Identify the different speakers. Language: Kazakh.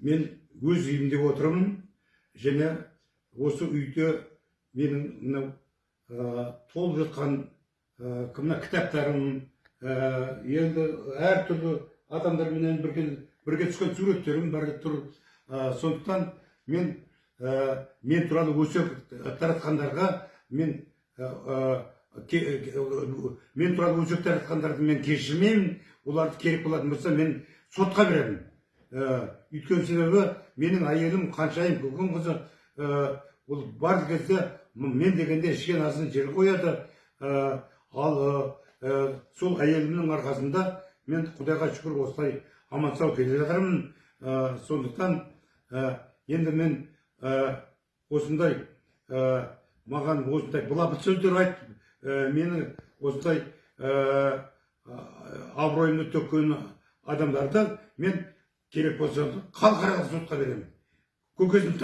Speaker 1: мен өз үйімде отырмын және осы үйде менің мынау ә, толып жатқан ә, мына кітаптарым ә, енді әртүрлі адамдарменен бірге бірге түскен суреттерім бар тұр. Ә, сондықтан мен ә, мен туралы өсек таратқандарға мен ә, ке- мен туралы өсек таратқандарды мен кешірмеймін. Оларды керек болатын болса мен сотқа беремін. Өйткені себебі менің әйелім қаншайым көкен қызы ә, ол бар кезде мен дегенде ішкен асын жерге қояды. Ә, ал ә, ә, сол әйелімнің арқасында мен құдайға шүкір осылай аман сау келе жатырмын. Ә, сондықтан ә, енді мен ә, осындай ә, маған осындай былапыт сөздер айтып ә, мені осындай ә, абыройымды төккен адамдарды мен керек болса халықаралық сотқа беремін. Көкесін